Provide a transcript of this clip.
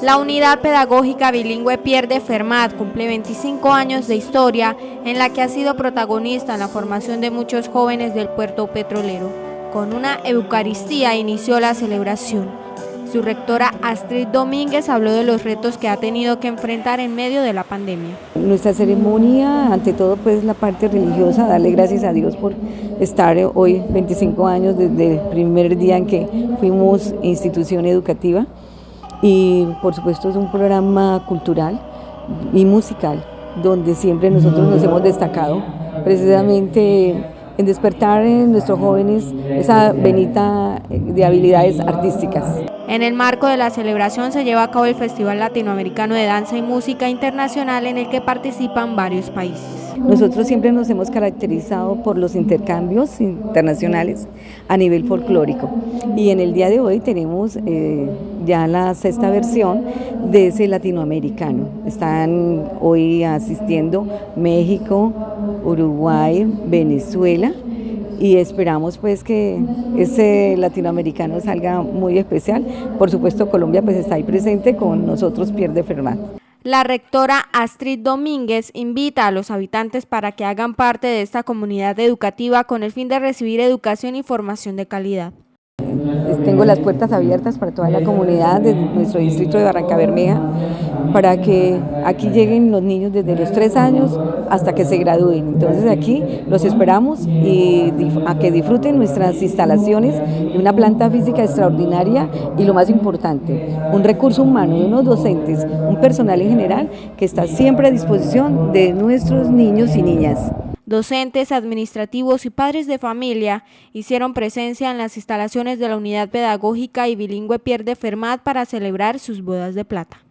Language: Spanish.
La unidad pedagógica bilingüe Pierde Fermat cumple 25 años de historia en la que ha sido protagonista en la formación de muchos jóvenes del puerto petrolero. Con una Eucaristía inició la celebración. Su rectora Astrid Domínguez habló de los retos que ha tenido que enfrentar en medio de la pandemia. Nuestra ceremonia, ante todo, pues la parte religiosa, darle gracias a Dios por estar hoy 25 años desde el primer día en que fuimos institución educativa y por supuesto es un programa cultural y musical donde siempre nosotros nos hemos destacado precisamente en despertar en nuestros jóvenes esa venita de habilidades artísticas. En el marco de la celebración se lleva a cabo el Festival Latinoamericano de Danza y Música Internacional en el que participan varios países. Nosotros siempre nos hemos caracterizado por los intercambios internacionales a nivel folclórico y en el día de hoy tenemos eh, ya la sexta versión de ese latinoamericano. Están hoy asistiendo México, Uruguay, Venezuela y esperamos pues que ese latinoamericano salga muy especial. Por supuesto Colombia pues está ahí presente con nosotros Pierde Fermat. La rectora Astrid Domínguez invita a los habitantes para que hagan parte de esta comunidad educativa con el fin de recibir educación y formación de calidad. Tengo las puertas abiertas para toda la comunidad de nuestro distrito de Barranca Bermeja para que aquí lleguen los niños desde los tres años hasta que se gradúen. Entonces aquí los esperamos y a que disfruten nuestras instalaciones de una planta física extraordinaria y lo más importante, un recurso humano unos docentes, un personal en general que está siempre a disposición de nuestros niños y niñas. Docentes, administrativos y padres de familia hicieron presencia en las instalaciones de la Unidad Pedagógica y Bilingüe Pierde Fermat para celebrar sus bodas de plata.